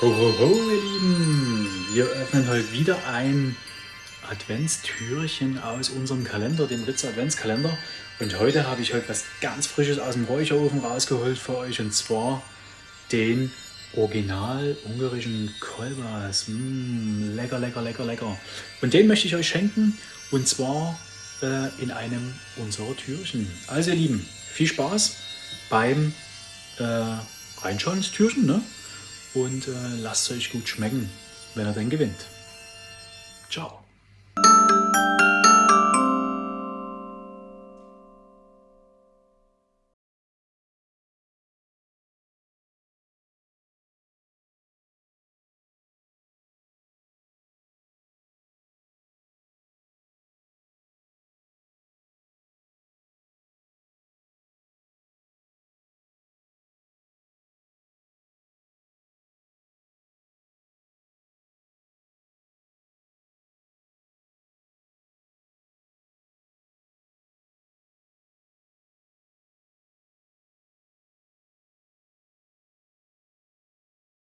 Ho, ho, ho, ihr Lieben! Wir öffnen heute wieder ein Adventstürchen aus unserem Kalender, dem Ritz Adventskalender. Und heute habe ich heute was ganz Frisches aus dem Räucherofen rausgeholt für euch. Und zwar den original ungarischen Kolbas. Mm, lecker, lecker, lecker, lecker. Und den möchte ich euch schenken. Und zwar äh, in einem unserer Türchen. Also ihr Lieben, viel Spaß beim äh, Reinschauen ins Türchen. Ne? Und äh, lasst es euch gut schmecken, wenn er denn gewinnt. Ciao.